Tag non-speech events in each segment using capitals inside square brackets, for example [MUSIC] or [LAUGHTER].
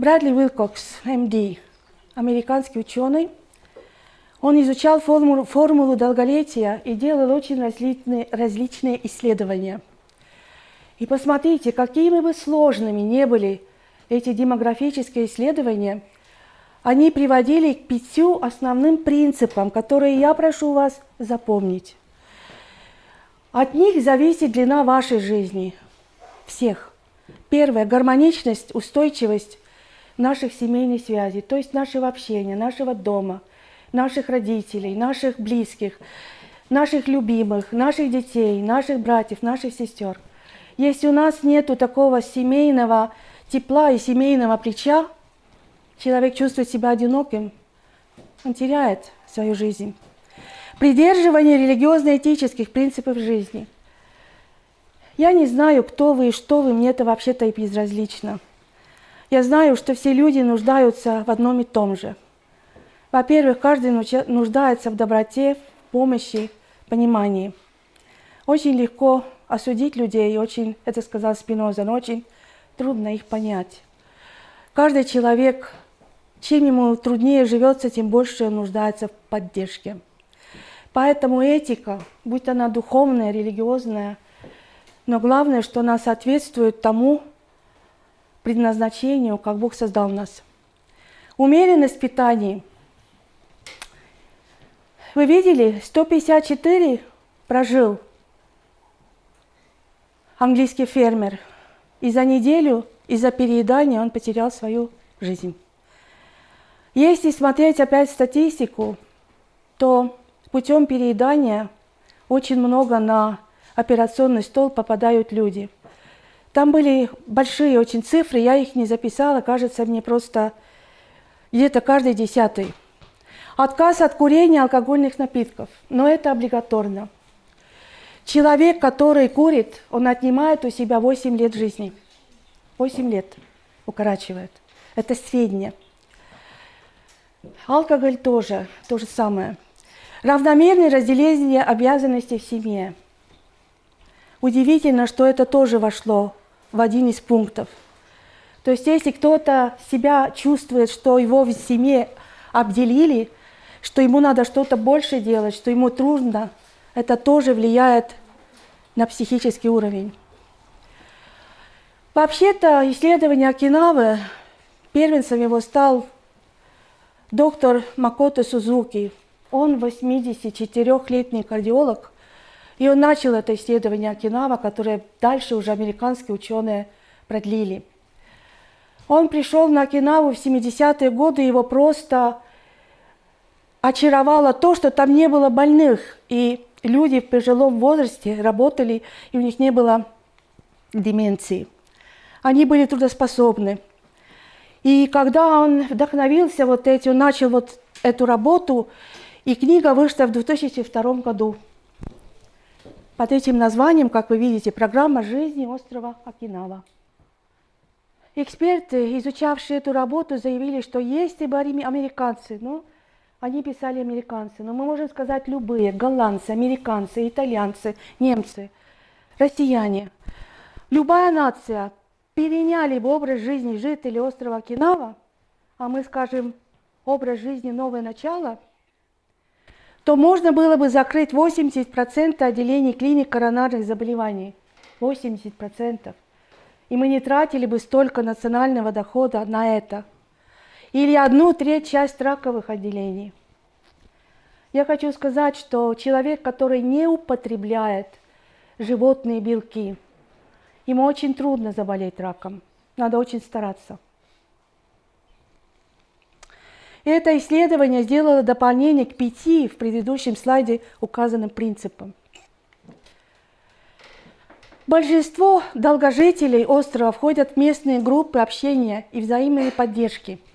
Брэдли Уилкокс, МД, американский ученый, он изучал формулу, формулу долголетия и делал очень различные, различные исследования. И посмотрите, какими бы сложными не были эти демографические исследования, они приводили к пятью основным принципам, которые я прошу вас запомнить. От них зависит длина вашей жизни, всех. Первое – гармоничность, устойчивость наших семейных связей, то есть нашего общения, нашего дома, наших родителей, наших близких, наших любимых, наших детей, наших братьев, наших сестер. Если у нас нет такого семейного тепла и семейного плеча, человек чувствует себя одиноким, он теряет свою жизнь. Придерживание религиозно-этических принципов жизни. Я не знаю, кто вы и что вы, мне это вообще-то и безразлично. Я знаю, что все люди нуждаются в одном и том же. Во-первых, каждый нуждается в доброте, в помощи, понимании. Очень легко осудить людей, очень, это сказал Спиноза, но очень трудно их понять. Каждый человек, чем ему труднее живется, тем больше он нуждается в поддержке. Поэтому этика, будь она духовная, религиозная, но главное, что она соответствует тому предназначению, как Бог создал нас. Умеренность в питании. Вы видели, 154 прожил английский фермер – и за неделю из-за переедания он потерял свою жизнь. Если смотреть опять статистику, то путем переедания очень много на операционный стол попадают люди. Там были большие очень цифры, я их не записала, кажется мне просто где-то каждый десятый. Отказ от курения алкогольных напитков, но это облигаторно. Человек, который курит, он отнимает у себя 8 лет жизни. 8 лет укорачивает. Это среднее. Алкоголь тоже, то же самое. Равномерное разделение обязанностей в семье. Удивительно, что это тоже вошло в один из пунктов. То есть если кто-то себя чувствует, что его в семье обделили, что ему надо что-то больше делать, что ему трудно, это тоже влияет на психический уровень. Вообще-то исследование Окинавы, первенцем его стал доктор Макото Сузуки. Он 84-летний кардиолог, и он начал это исследование Окинава, которое дальше уже американские ученые продлили. Он пришел на Окинаву в 70-е годы, его просто очаровало то, что там не было больных, и люди в пожилом возрасте работали, и у них не было деменции. Они были трудоспособны. И когда он вдохновился вот этим, начал вот эту работу, и книга вышла в 2002 году. Под этим названием, как вы видите, «Программа жизни острова Окинава». Эксперты, изучавшие эту работу, заявили, что если бы американцы, ну, они писали американцы, но мы можем сказать любые, голландцы, американцы, итальянцы, немцы, россияне. Любая нация переняли бы образ жизни жителей острова Окинава, а мы скажем образ жизни «Новое начало», то можно было бы закрыть 80% отделений клиник коронарных заболеваний. 80%. И мы не тратили бы столько национального дохода на это – или одну треть часть раковых отделений. Я хочу сказать, что человек, который не употребляет животные белки, ему очень трудно заболеть раком. Надо очень стараться. И это исследование сделало дополнение к пяти в предыдущем слайде указанным принципам. Большинство долгожителей острова входят в местные группы общения и взаимной поддержки –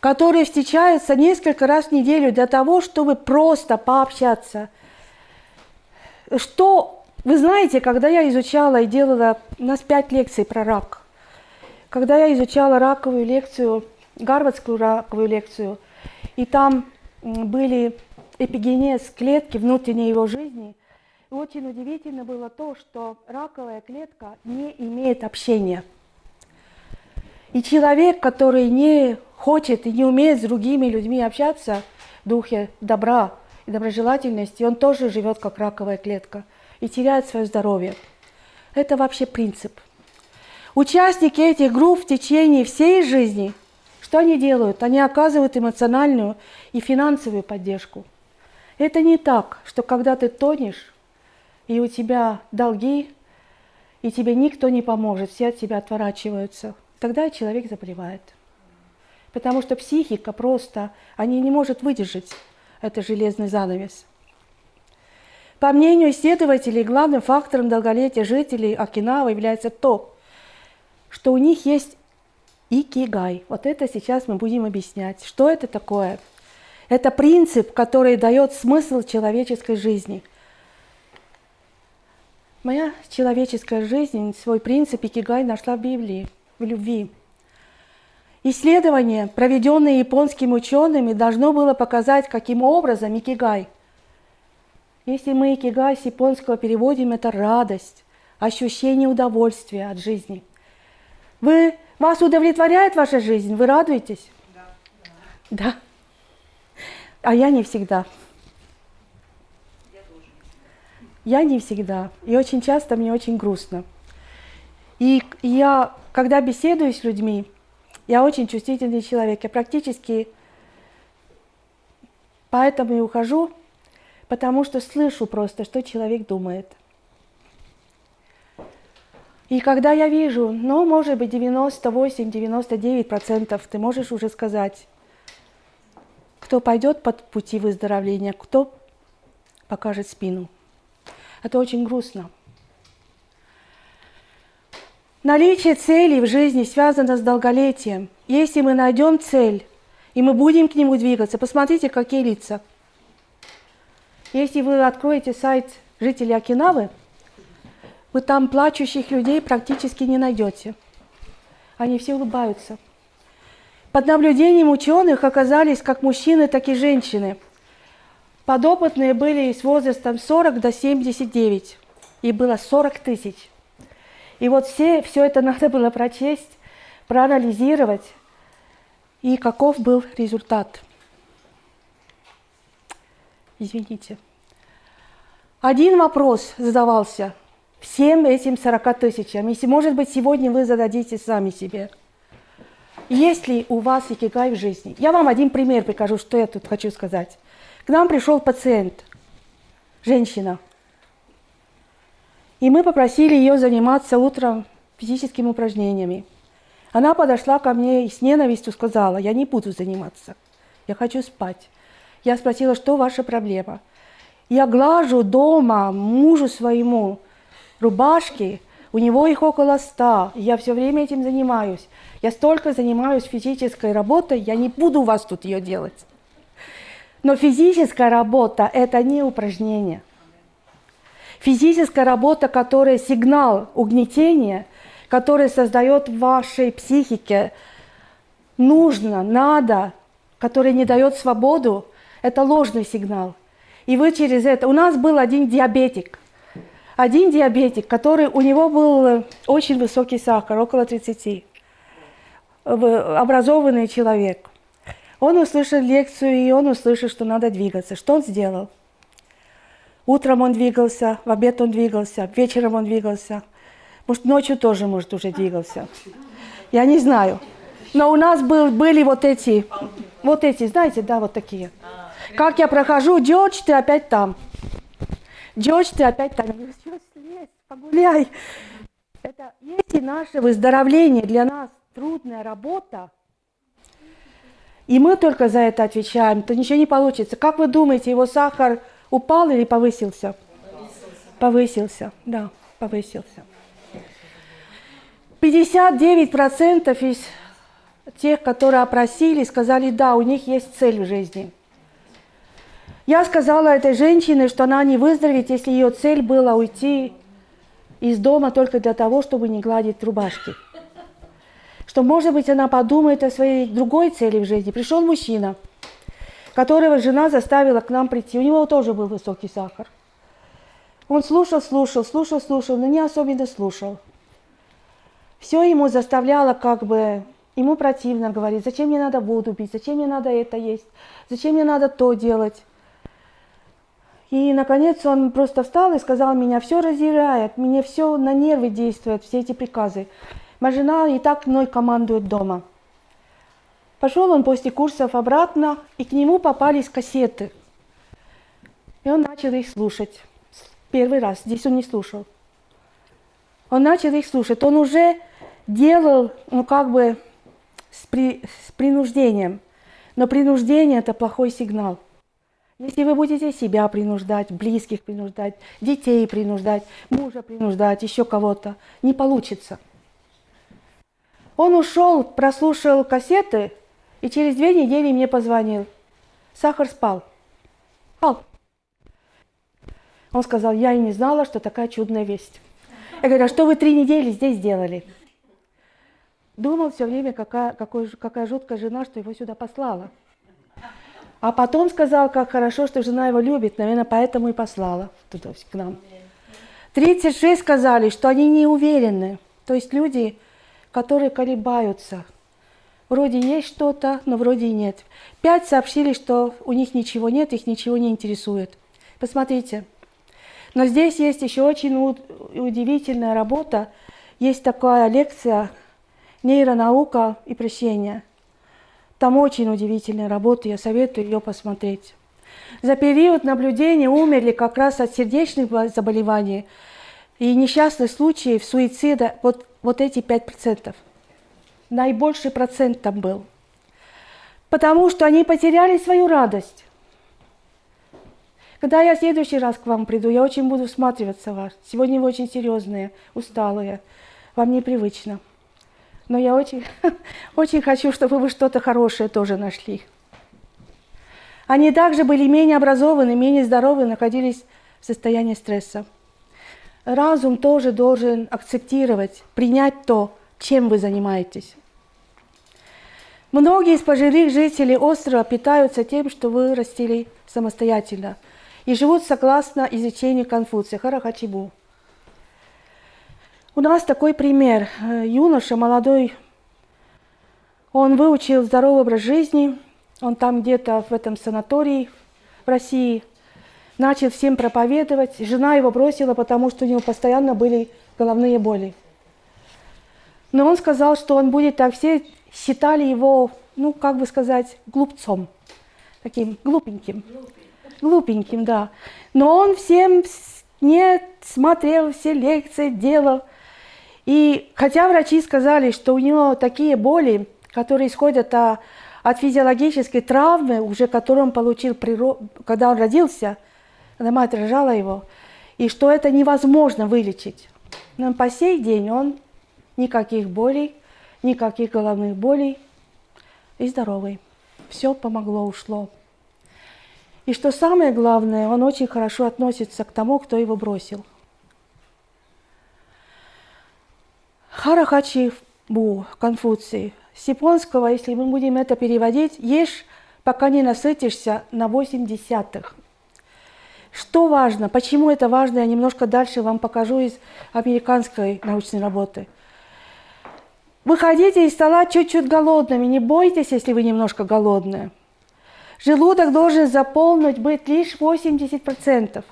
которые встречаются несколько раз в неделю для того, чтобы просто пообщаться. Что, вы знаете, когда я изучала и делала, у нас пять лекций про рак, когда я изучала раковую лекцию, гарвардскую раковую лекцию, и там были эпигенез клетки внутренней его жизни, и очень удивительно было то, что раковая клетка не имеет общения – И человек, который не хочет и не умеет с другими людьми общаться в духе добра и доброжелательности, он тоже живет как раковая клетка и теряет свое здоровье. Это вообще принцип. Участники этих групп в течение всей жизни, что они делают? Они оказывают эмоциональную и финансовую поддержку. Это не так, что когда ты тонешь, и у тебя долги, и тебе никто не поможет, все от тебя отворачиваются, тогда человек заболевает. Потому что психика просто, они не может выдержать это железный занавес. По мнению исследователей, главным фактором долголетия жителей Окинава является то, что у них есть икигай. Вот это сейчас мы будем объяснять. Что это такое? Это принцип, который дает смысл человеческой жизни. Моя человеческая жизнь свой принцип икигай нашла в Библии, в любви. Исследование, проведенное японскими учеными, должно было показать, каким образом икигай. Если мы икигай с японского переводим, это радость, ощущение удовольствия от жизни. Вы, вас удовлетворяет ваша жизнь? Вы радуетесь? Да. Да. А я не всегда. Я не всегда. И очень часто мне очень грустно. И я, когда беседую с людьми, я очень чувствительный человек. Я практически поэтому и ухожу, потому что слышу просто, что человек думает. И когда я вижу, ну, может быть, 98-99% ты можешь уже сказать, кто пойдет под пути выздоровления, кто покажет спину. Это очень грустно. Наличие целей в жизни связано с долголетием. Если мы найдем цель, и мы будем к нему двигаться, посмотрите, какие лица. Если вы откроете сайт жителей Окинавы, вы там плачущих людей практически не найдете. Они все улыбаются. Под наблюдением ученых оказались как мужчины, так и женщины. Подопытные были с возрастом 40 до 79, и было 40 тысяч. И вот все, все это надо было прочесть, проанализировать, и каков был результат. Извините. Один вопрос задавался всем этим 40 тысячам. Если, может быть, сегодня вы зададите сами себе – есть ли у вас икигай в жизни? Я вам один пример покажу, что я тут хочу сказать. К нам пришел пациент, женщина. И мы попросили ее заниматься утром физическими упражнениями. Она подошла ко мне и с ненавистью сказала, я не буду заниматься, я хочу спать. Я спросила, что ваша проблема? Я глажу дома мужу своему рубашки, у него их около ста, я все время этим занимаюсь. Я столько занимаюсь физической работой, я не буду у вас тут ее делать. Но физическая работа – это не упражнение. Физическая работа, которая сигнал угнетения, который создает в вашей психике нужно, надо, который не дает свободу, это ложный сигнал. И вы через это... У нас был один диабетик. Один диабетик, который у него был очень высокий сахар, около 30 образованный человек. Он услышал лекцию, и он услышал, что надо двигаться. Что он сделал? Утром он двигался, в обед он двигался, вечером он двигался. Может, ночью тоже, может, уже двигался. Я не знаю. Но у нас был, были вот эти, вот эти, знаете, да, вот такие. Как я прохожу, Джордж, ты опять там. Джордж, ты опять там. Говорю, слезь, погуляй. Это есть наше выздоровление для нас трудная работа, и мы только за это отвечаем, то ничего не получится. Как вы думаете, его сахар упал или повысился? Повысился, повысился да, повысился. 59% из тех, которые опросили, сказали, да, у них есть цель в жизни. Я сказала этой женщине, что она не выздоровеет, если ее цель была уйти из дома только для того, чтобы не гладить рубашки что, может быть, она подумает о своей другой цели в жизни. Пришел мужчина, которого жена заставила к нам прийти. У него тоже был высокий сахар. Он слушал, слушал, слушал, слушал, но не особенно слушал. Все ему заставляло как бы ему противно, говорит, зачем мне надо воду пить, зачем мне надо это есть, зачем мне надо то делать. И, наконец, он просто встал и сказал, меня все раздирает, мне все на нервы действует, все эти приказы. Моя жена и так мной командует дома. Пошел он после курсов обратно, и к нему попались кассеты. И он начал их слушать. Первый раз, здесь он не слушал. Он начал их слушать. Он уже делал, ну как бы, с, при, с принуждением. Но принуждение – это плохой сигнал. Если вы будете себя принуждать, близких принуждать, детей принуждать, мужа принуждать, еще кого-то, не получится. Он ушел, прослушал кассеты, и через две недели мне позвонил. Сахар спал. Спал. Он сказал, я и не знала, что такая чудная весть. Я говорю, а что вы три недели здесь делали? Думал все время, какая, какой, какая жуткая жена, что его сюда послала. А потом сказал, как хорошо, что жена его любит, наверное, поэтому и послала туда, к нам. 36 сказали, что они не уверены. То есть люди, которые колебаются. Вроде есть что-то, но вроде и нет. Пять сообщили, что у них ничего нет, их ничего не интересует. Посмотрите. Но здесь есть еще очень удивительная работа. Есть такая лекция «Нейронаука и прощение». Там очень удивительная работа, я советую ее посмотреть. За период наблюдения умерли как раз от сердечных заболеваний и несчастных случаев суицида вот, вот эти 5%. Наибольший процент там был. Потому что они потеряли свою радость. Когда я в следующий раз к вам приду, я очень буду всматриваться в вас. Сегодня вы очень серьезные, усталые, вам непривычно. Но я очень, [LAUGHS] очень хочу, чтобы вы что-то хорошее тоже нашли. Они также были менее образованы, менее здоровы, находились в состоянии стресса. Разум тоже должен акцептировать, принять то, чем вы занимаетесь. Многие из пожилых жителей острова питаются тем, что вырастили самостоятельно – и живут согласно изучению Конфуция, Харахачибу. У нас такой пример. Э, юноша, молодой, он выучил здоровый образ жизни, он там где-то в этом санатории в России, начал всем проповедовать. Жена его бросила, потому что у него постоянно были головные боли. Но он сказал, что он будет так. Все считали его, ну, как бы сказать, глупцом, таким глупеньким глупеньким, да. Но он всем не смотрел все лекции, делал. И хотя врачи сказали, что у него такие боли, которые исходят от, от физиологической травмы, уже которую он получил, когда он родился, когда мать рожала его, и что это невозможно вылечить. Но по сей день он никаких болей, никаких головных болей и здоровый. Все помогло, ушло. И что самое главное, он очень хорошо относится к тому, кто его бросил. Харахачи Бу, Конфуций. С японского, если мы будем это переводить, ешь, пока не насытишься на 8 десятых. Что важно? Почему это важно? Я немножко дальше вам покажу из американской научной работы. Выходите из стола чуть-чуть голодными. Не бойтесь, если вы немножко голодные. Желудок должен заполнить быть лишь 80%.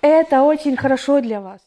Это очень хорошо для вас.